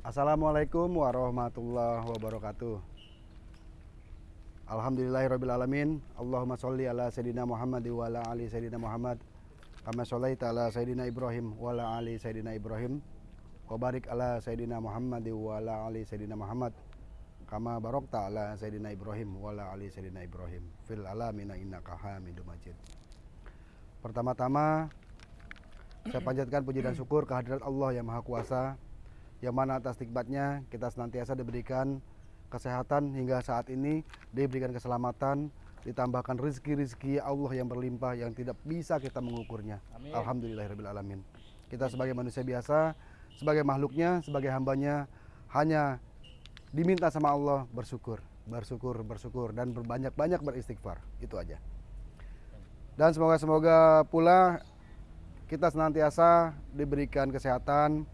Assalamualaikum warahmatullahi wabarakatuh. Alhamdulillahirrabbilalamin. Allahumma sholli ala Sayyidina Muhammad wa ala ali Sayyidina Muhammad. Kama shollaita ala Sayyidina Ibrahim wa ala ali Sayyidina Ibrahim. Wa barik ala Sayyidina Muhammad wa ala ali Sayyidina Muhammad. Kama barokta ala Sayyidina Ibrahim wa ala ali Sayyidina Ibrahim. Fil alamina innaka hamidum majid. Pertama-tama saya panjatkan puji dan syukur kehadirat Allah yang Maha Kuasa yang mana atas nikmatnya kita senantiasa diberikan kesehatan hingga saat ini diberikan keselamatan ditambahkan rezeki-rezeki Allah yang berlimpah yang tidak bisa kita mengukurnya. Amin. Alhamdulillahirrahmanirrahim kita sebagai manusia biasa sebagai makhluknya sebagai hambanya hanya diminta sama Allah bersyukur bersyukur bersyukur dan berbanyak-banyak beristighfar. Itu aja. Dan semoga-semoga pula kita senantiasa diberikan kesehatan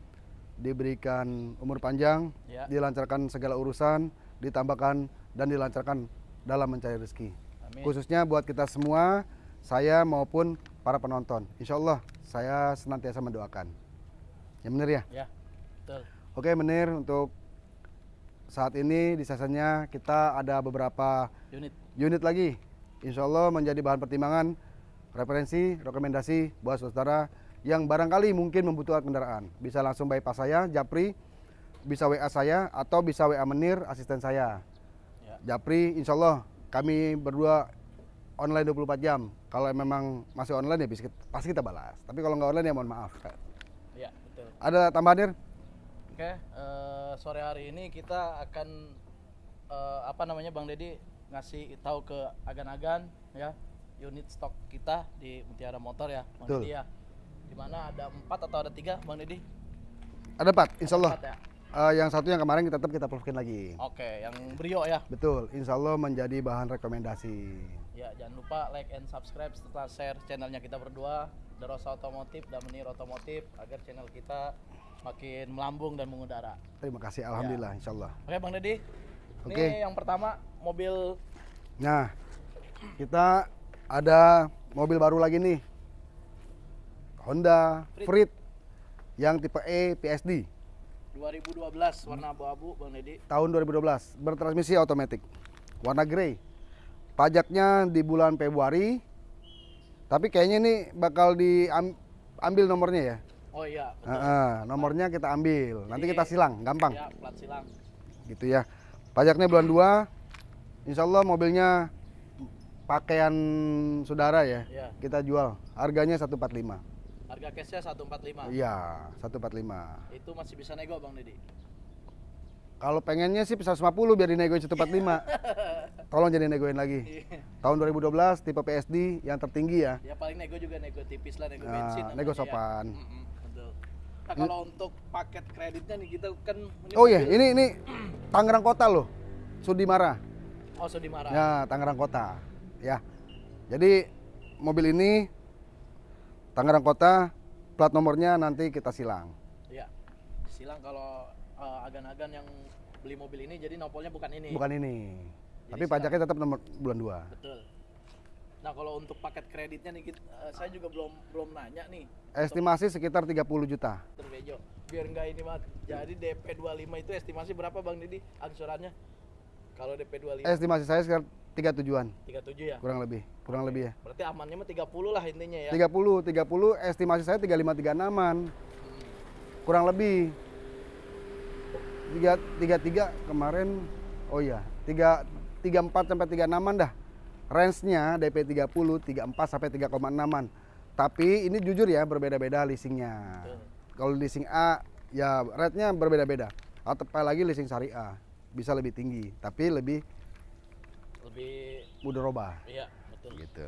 diberikan umur panjang Ya. dilancarkan segala urusan ditambahkan dan dilancarkan dalam mencari rezeki Amin. khususnya buat kita semua saya maupun para penonton Insya Allah saya senantiasa mendoakan ya benar ya Ya, betul. oke menir untuk saat ini di seasonnya kita ada beberapa Unit. unit lagi Insya Allah menjadi bahan pertimbangan referensi rekomendasi buat saudara yang barangkali mungkin membutuhkan kendaraan bisa langsung bypass saya Japri bisa WA saya atau bisa WA Menir asisten saya Ya. Japri insya Allah kami berdua online 24 jam kalau memang masih online ya pasti kita balas tapi kalau nggak online ya mohon maaf Ya, betul. ada tambahan Nir? Oke, eh, sore hari ini kita akan eh, apa namanya Bang Dedi ngasih tahu ke agan-agan ya unit stok kita di Mutiara Motor ya, Bang. Dedi ya. Di mana ada empat atau ada tiga, Bang Dedi? ada Pak insya Allah Empat ya. Eh, yang satu yang kemarin kita tetap kita pelukin lagi Oke, yang Brio ya. betul insya Allah menjadi bahan rekomendasi Ya, jangan lupa like and subscribe serta share channelnya kita berdua, The Rosa Otomotif dan Menir Otomotif agar channel kita makin melambung dan mengudara. terima kasih Alhamdulillah insya Allah Oke, Bang Dedi. Ini Oke. yang pertama mobil Nah, kita ada mobil baru lagi nih. Honda Freed yang tipe E PSD 2012 warna abu-abu Bang Dedi. tahun 2012 bertransmisi otomatis warna grey. Pajaknya di bulan Februari. Tapi kayaknya ini bakal diambil nomornya ya. Oh iya, betul. Heeh, nomornya kita ambil. Nanti Jadi- kita silang, gampang. Ya, plat silang. Gitu ya. Pajaknya bulan 2. Insya Allah mobilnya pakaian saudara ya. Ya. Kita jual. Harganya 145. Harga cashnya 145. Iya, 145. Itu masih bisa nego Bang Dedi. Kalau pengennya sih 150 biar dinegoin 145. Tolong jadi negoin lagi. Iya. Tahun 2012 tipe PSD yang tertinggi ya. ya paling nego juga nego tipis lah, nego Nah, bensin. nego ya. sopan. Betul. Nah, kalau untuk paket kreditnya nih kita kan ini Oh iya, ini ini Tangerang Kota loh. Sudimara. Oh, Sudimara. Ya, Tangerang Kota. Ya. Jadi mobil ini Tangerang Kota plat nomornya nanti kita silang. Iya. Silang kalau eh, agan-agan yang beli mobil ini jadi nopolnya bukan ini. Bukan ini. Jadi Tapi silang. pajaknya tetap nomor bulan 2. Betul. Nah, kalau untuk paket kreditnya nih kita- eh, saya juga belum belum nanya nih. Estimasi sekitar 30 juta. Dr. Bejo. Biar enggak ini Mat. Jadi DP 25 itu estimasi berapa Bang Didi angsurannya? Kalau DP 25 Estimasi saya sekitar 3 tujuan, 37 ya. kurang lebih, kurang lebih ya. Berarti amannya mah 30 lah intinya ya. 30, 30 estimasi saya 35 36-an. Kurang lebih. 3 33 kemarin oh iya, 3 34 sampai 36-an dah. Range-nya DP 30, 34 sampai 3,6-an. Tapi ini jujur ya berbeda-beda leasingnya. Kalau leasing A ya rate-nya berbeda-beda. Atau apalagi leasing syariah bisa lebih tinggi, tapi lebih Lebih mudah robah iya, betul. gitu.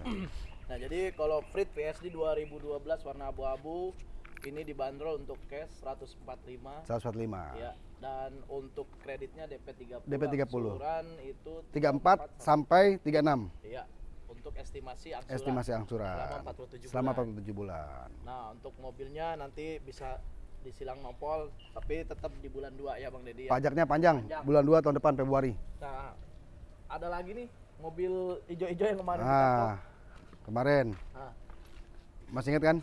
Nah, jadi kalau Freed PSD 2012 warna abu-abu ini dibanderol untuk cash 145 145. ya dan untuk kreditnya DP 30 DP 30. angsuran itu 34 sampai 36 Iya, untuk estimasi angsuran. estimasi angsuran Selama 47 selama bulan. 47 bulan. Nah, untuk mobilnya nanti bisa disilang nopol, tapi tetap di bulan 2 ya Bang Dedi ya. Pajaknya panjang, Panjang. bulan 2 tahun depan Februari. Nah, ada lagi nih mobil ijo-ijo yang kemarin kita Nah, talk. kemarin Nah, masih ingat kan?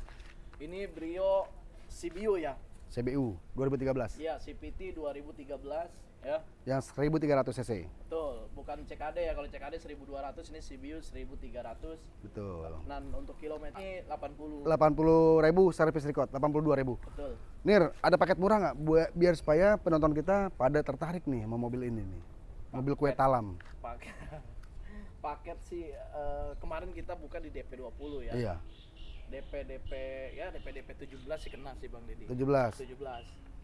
ini Brio CBU ya. CBU 2013 Iya, CPT 2013 ya. yang 1300 cc. Betul, bukan CKD ya. Kalau CKD 1200 ini CBU 1300. Betul. Dan untuk kilometer ini 80. 80 ribu servis record, 82 ribu. Betul. Nir, ada paket murah nggak buat biar supaya penonton kita pada tertarik nih sama mobil ini nih, mobil kue talam. Paket paket sih eh, kemarin kita buka di DP 20 ya. Iya, DP DP ya DP DP 17 sih kena sih Bang Deddy. 17. 17.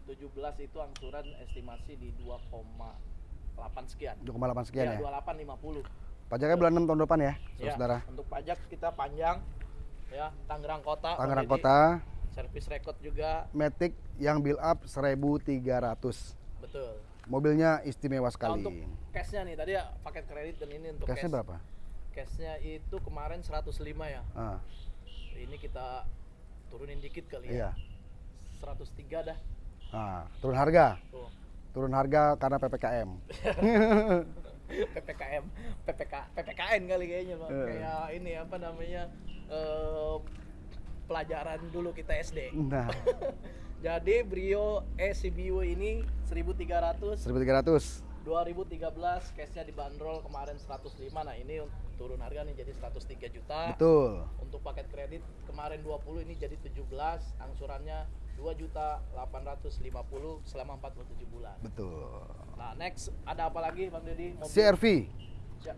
17 itu angsuran estimasi di 2,8 sekian. 2,8 sekian ya. 28 50. Pajaknya bulan 6 tahun depan ya, Ya, saudara. untuk pajak kita panjang ya Tangerang Kota. Tangerang. Kota, Servis record juga Matic yang build up 1300. betul. Mobilnya istimewa Nah, sekali. untuk cashnya nih tadi ya paket kredit dan ini untuk Cashnya cash. berapa? Cashnya itu kemarin 105 ya. Ah, Ini kita turunin dikit kali iya. ya. 103 dah. Ah, turun harga. Tuh. Turun harga karena PPKM. PPKM, PPK, PPKN kali kayaknya bang. Eh. Kayak ini apa namanya eh, pelajaran dulu kita SD. Nah, Jadi Brio ECBU ini 1300 1300. 2013 cashnya dibanderol kemarin 105 nah ini turun harga nih jadi 103 juta Betul. untuk paket kredit kemarin 20 ini jadi 17 angsurannya 2 juta 850 selama 47 bulan Betul. nah next ada apa lagi Bang Deddy Mobil- CRV.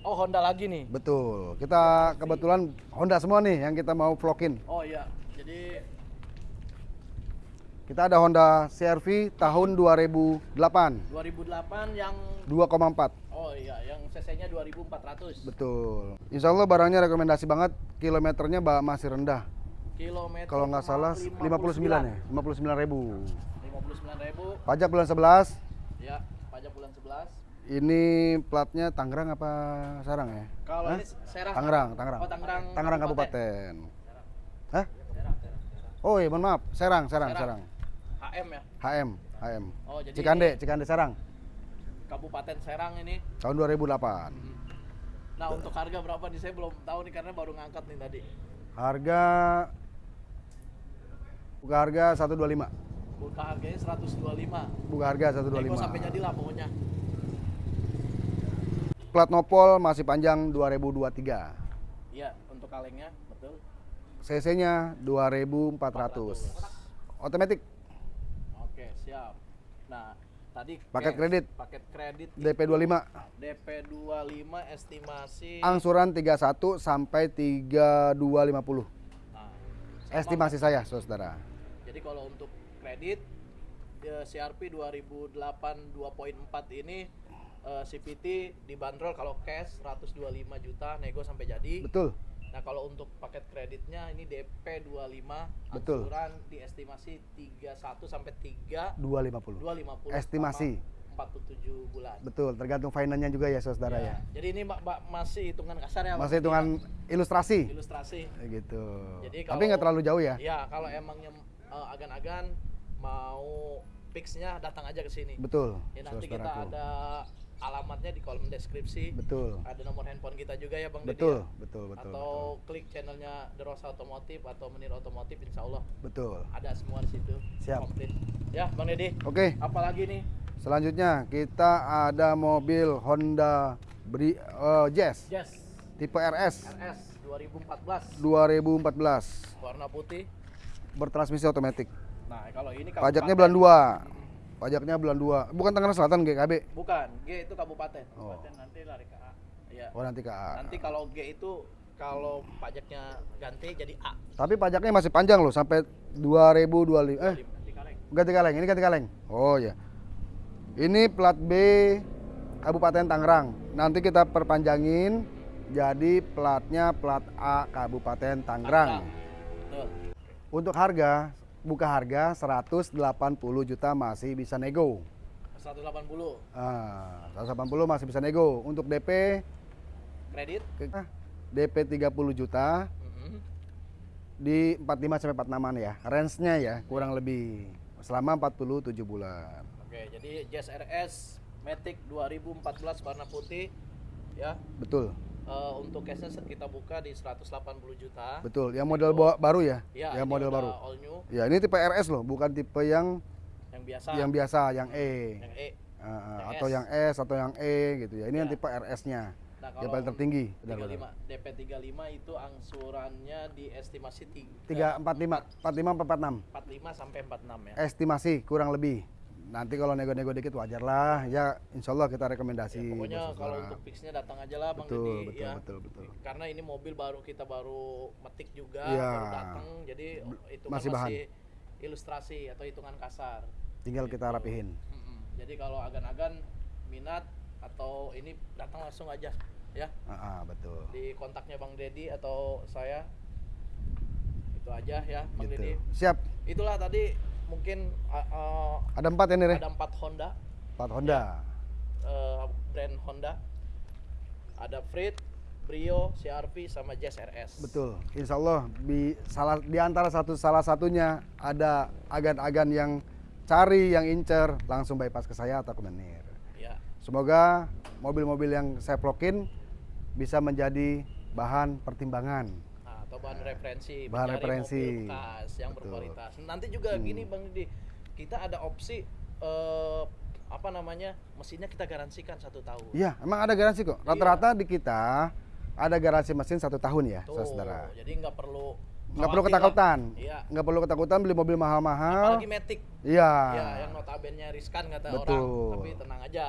oh Honda lagi nih Betul. Kita kebetulan Honda semua nih yang kita mau vlogin. oh iya jadi Kita ada Honda CRV tahun 2008, 2008 yang 2,4. oh iya yang cc nya 2400 Betul. Insya Allah barangnya rekomendasi banget. Kilometernya masih rendah. kilometer Kalau nggak salah 59 ya, 59 ribu. 59 ribu Pajak bulan 11. ya pajak bulan 11 Ini platnya Tangerang apa Sarang ya? Kalau Hah? ini Serang. Tangerang, Tangerang. Oh, Tangerang. Tangerang Kabupaten. Hah? Serang, Serang, Serang. Oh iya, mohon maaf. Serang, Serang, Serang. Serang. HM ya. HM, HM. Oh, jadi Cikande, Cikande Serang. Kabupaten Serang ini. Tahun 2008. Nah, untuk harga berapa nih saya belum tahu nih karena baru ngangkat nih tadi. Harga buka harga 125. Buka harganya 125. Buka harga Nego 125. sampai jadilah pokoknya. Plat nopol masih panjang 2023. Iya, untuk kalengnya betul. CC-nya 2400. Otomatis siap. Nah, tadi Paket kredit. Paket kredit DP itu 25. DP 25 estimasi Angsuran 31 sampai 3250. Nah, Estimasi saya, saudara. Jadi kalau untuk kredit CRP 2008 2.4 ini eh, CPT dibanderol kalau cash 125 juta nego sampai jadi. Betul. Nah, kalau untuk paket kreditnya ini DP 25 Betul. angsuran diestimasi 31 sampai 3 250. 250 Estimasi. selama 47 bulan. Betul, tergantung finance-nya juga ya, saudara ya. Jadi ini Mbak, Mbak, masih hitungan kasar ya? Masih hitungan ilustrasi. ilustrasi. gitu. Jadi Tapi kalau- nggak terlalu jauh ya. Ya, kalau emangnya eh, agan-agan mau fixnya datang aja ke sini. Betul. Ya nanti kita saudaraku. ada alamatnya di kolom deskripsi. Betul. Ada nomor handphone kita juga ya Bang Deddy Betul, ya? betul, betul. atau klik channelnya The Rosa Otomotif atau Menir Otomotif Insya Allah Betul. ada semua di situ. Siap. Komplit. Ya Bang Deddy. Oke, Apalagi nih selanjutnya kita ada mobil Honda Bri eh, Jazz Jazz tipe RS RS 2014 2014 warna putih. bertransmisi otomatis. Nah kalau ini Pajaknya kabupaten. bulan 2. Pajaknya bulan 2. Bukan Tangerang Selatan GKB. Bukan, G itu kabupaten. Oh. Kabupaten nanti lari ke A. Iya. Oh, nanti ke A. Nanti kalau G itu kalau pajaknya ganti jadi A. Tapi pajaknya masih panjang loh sampai 2025. Eh, Ganti kaleng. ganti kaleng. Ini ganti kaleng. Oh ya. Ini plat B Kabupaten Tangerang. Nanti kita perpanjangin jadi platnya plat A Kabupaten Tangerang. Untuk harga buka harga 180 juta masih bisa nego. 180 Ah, 180 masih bisa nego. Untuk DP kredit. DP 30 juta Mhm. di 45 sampai 46 ya. Range-nya ya kurang lebih selama 47 bulan. Oke, jadi Jazz RS Matic 2014 warna putih ya. Betul. Eh, untuk cashnya kita buka di 180 juta. Betul. Yang model ba- baru ya? Ya, yang model baru. All new. Ya, ini tipe RS loh, bukan tipe yang biasa. yang biasa, yang E. Yang E. Uh, Yang atau S. yang S atau yang E gitu ya. Ini yang Ya. tipe RS-nya. Nah, yang paling tertinggi. Benar, 35 DP 35 itu angsurannya diestimasi Tiga empat lima, empat lima, empat enam. 45 sampai 46 ya. Estimasi kurang lebih. Nanti kalau nego-nego dikit wajar lah. Ya, insya Allah kita rekomendasi. Ya, pokoknya kalau untuk fixnya datang aja lah Bang Betul, betul, ya. betul, betul. Karena ini mobil baru kita baru metik juga, Iya. baru datang jadi itu masih kan bahan. masih ilustrasi atau hitungan kasar. tinggal kita Gitu. rapihin. Mm-mm. Jadi kalau agan-agan minat atau ini datang langsung aja ya Ah, ah, betul. di kontaknya Bang Deddy atau saya itu aja ya Bang Gitu. Deddy. Siap. Itulah tadi mungkin uh, Ada empat ini, Re. ada empat Honda Empat Honda. uh, brand Honda. Ada Freed, Brio, CRV sama Jazz RS. Betul. Insya Allah di salah di antara satu salah satunya ada agan-agan yang cari, yang incer, langsung bypass ke saya atau ke Menir. Ya. Semoga mobil-mobil yang saya vlogin bisa menjadi bahan pertimbangan. Nah, bahan referensi, Bahan referensi. bekas yang Betul. berkualitas. Nanti juga Hmm. gini Bang Deddy, kita ada opsi eh, apa namanya mesinnya kita garansikan satu tahun. Iya, emang ada garansi kok. Rata-rata di kita ada garansi mesin satu tahun ya, Tuh, saudara. jadi nggak perlu Nggak perlu ketakutan. Iya. Nggak perlu ketakutan beli mobil mahal-mahal. Apalagi Matic. Iya. Ya, yang notabene riskan kata Betul. orang, tapi tenang aja.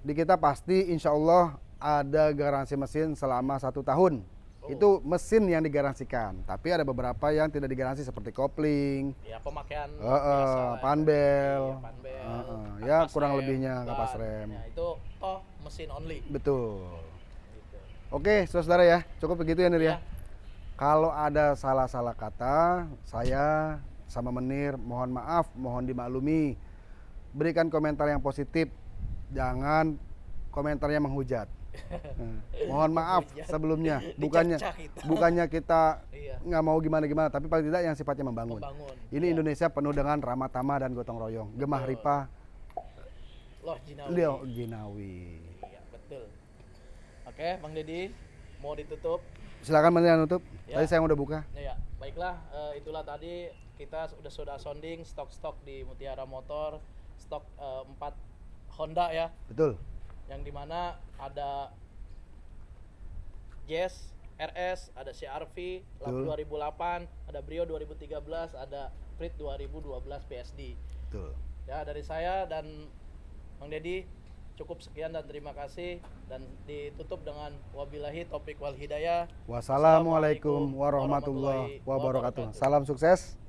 Di kita pasti insya Allah ada garansi mesin selama satu tahun. Itu mesin yang digaransikan. Tapi ada beberapa yang tidak digaransi seperti kopling, Ya pemakaian biasa lah ya. panbel. Iya, panbel. Heeh, kapas ya kurang rem, lebihnya kapas rem. Ya, itu toh mesin only. betul. Gitu. Oke, saudara ya, cukup begitu ya Nir ya. Iya. Kalau ada salah-salah kata, saya sama Menir mohon maaf, mohon dimaklumi. Berikan komentar yang positif, jangan komentarnya menghujat. Eh, mohon maaf Menghujat. sebelumnya, bukannya bukannya kita Iya. nggak mau gimana-gimana, tapi paling tidak yang sifatnya membangun. Membangun. Ini Iya. Indonesia penuh dengan ramah tamah dan gotong royong, gemah Betul. ripah, Loh Jinawi. Leo Ginawi. Iya, betul. Oke, Bang Deddy, mau ditutup? Silakan yang nutup. Ya. Tadi saya udah buka. Ya, baiklah, eh, itulah tadi kita sudah sudah sounding stok-stok di Mutiara Motor, stok eh, 4 Honda ya, Betul. Yang di mana ada Jazz RS, ada CRV Betul. 2008, ada Brio 2013, ada Freed 2012 PSD. Betul. Ya, dari saya dan Bang Deddy cukup sekian dan terima kasih dan ditutup dengan wabillahi topik wal hidayah. Wassalamualaikum warahmatullahi wabarakatuh. Salam sukses.